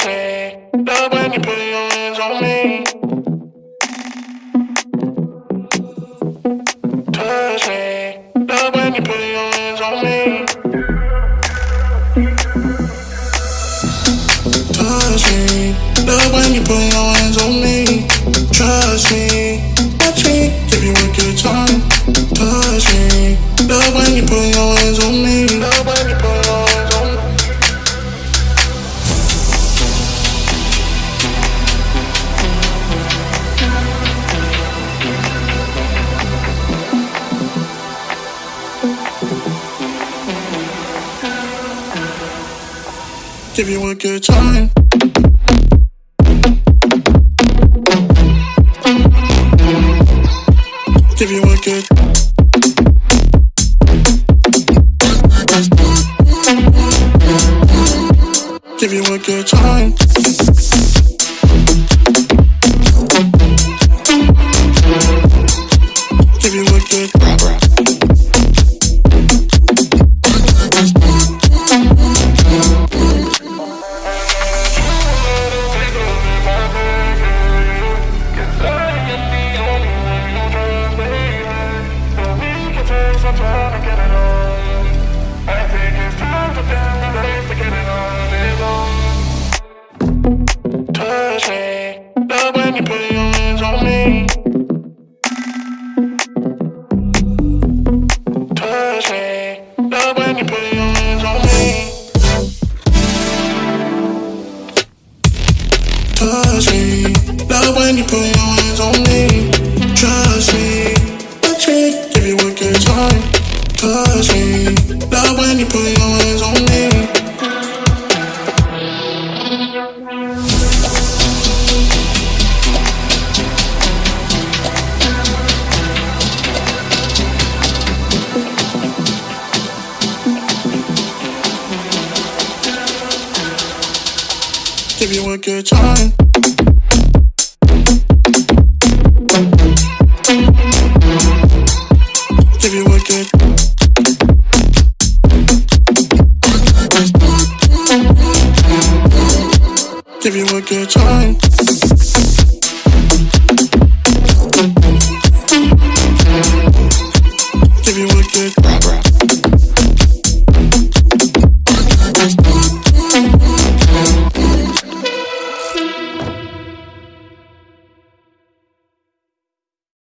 Touch me, love when you put your hands on me. Touch me, love when you put your hands on me. Touch me, love when you put your hands on me. Trust me, watch me, give you a good time. Give you a good time. Give you a good. Give you a good time. Touch me, love when you put your hands on me. Give you a good time. Give you a good. Give you a good time. Give you a good.